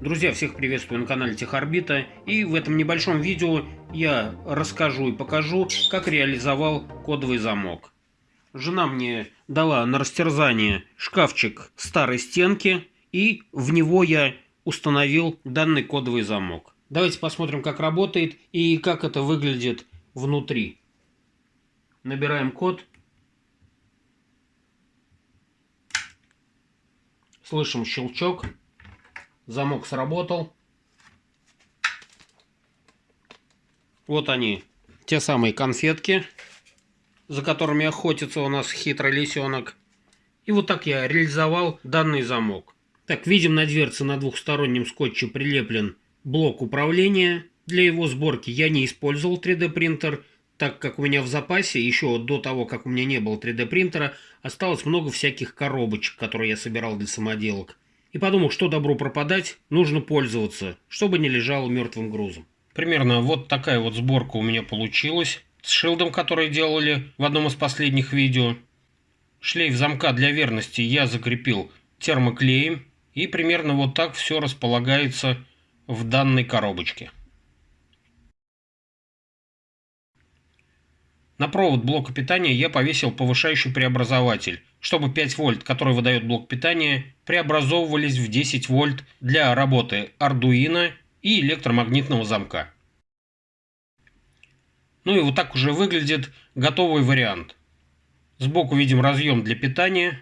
Друзья, всех приветствую на канале Техорбита и в этом небольшом видео я расскажу и покажу, как реализовал кодовый замок. Жена мне дала на растерзание шкафчик старой стенки и в него я установил данный кодовый замок. Давайте посмотрим, как работает и как это выглядит внутри. Набираем код. Слышим щелчок. Замок сработал. Вот они, те самые конфетки, за которыми охотится у нас хитрый лисенок. И вот так я реализовал данный замок. Так, видим на дверце на двухстороннем скотче прилеплен блок управления. Для его сборки я не использовал 3D принтер, так как у меня в запасе, еще до того, как у меня не было 3D принтера, осталось много всяких коробочек, которые я собирал для самоделок. И подумал, что добро пропадать, нужно пользоваться, чтобы не лежало мертвым грузом. Примерно вот такая вот сборка у меня получилась с шилдом, который делали в одном из последних видео. Шлейф замка для верности я закрепил термоклеем. И примерно вот так все располагается в данной коробочке. На провод блока питания я повесил повышающий преобразователь, чтобы 5 вольт, который выдает блок питания, преобразовывались в 10 вольт для работы Arduino и электромагнитного замка. Ну и вот так уже выглядит готовый вариант. Сбоку видим разъем для питания,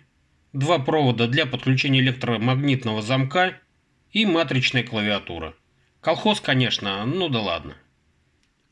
два провода для подключения электромагнитного замка и матричная клавиатура. Колхоз, конечно, ну да ладно.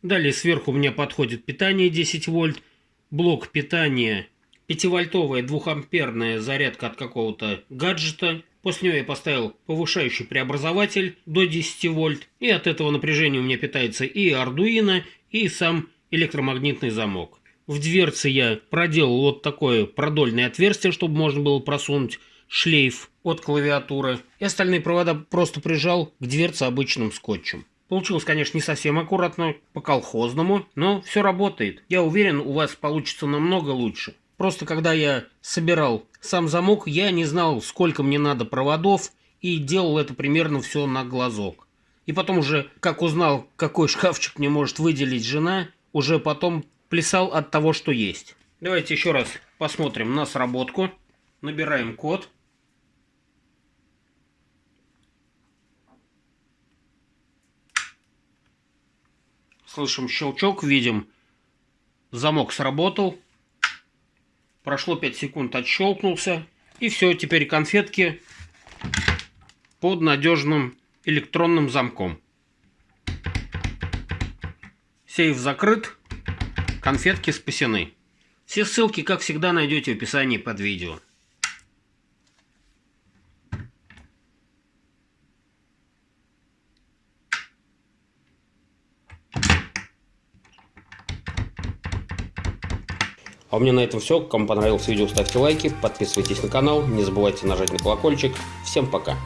Далее сверху меня подходит питание 10 вольт, блок питания 5-вольтовая 2-амперная зарядка от какого-то гаджета. После него я поставил повышающий преобразователь до 10 вольт. И от этого напряжения у меня питается и Arduino, и сам электромагнитный замок. В дверце я проделал вот такое продольное отверстие, чтобы можно было просунуть шлейф от клавиатуры. И остальные провода просто прижал к дверце обычным скотчем. Получилось, конечно, не совсем аккуратно, по-колхозному, но все работает. Я уверен, у вас получится намного лучше. Просто когда я собирал сам замок, я не знал, сколько мне надо проводов, и делал это примерно все на глазок. И потом уже, как узнал, какой шкафчик мне может выделить жена, уже потом плясал от того, что есть. Давайте еще раз посмотрим на сработку. Набираем код. Слышим щелчок, видим, замок сработал. Прошло 5 секунд, отщелкнулся. И все, теперь конфетки под надежным электронным замком. Сейф закрыт, конфетки спасены. Все ссылки, как всегда, найдете в описании под видео. А у меня на этом все. Кому понравилось видео, ставьте лайки, подписывайтесь на канал, не забывайте нажать на колокольчик. Всем пока!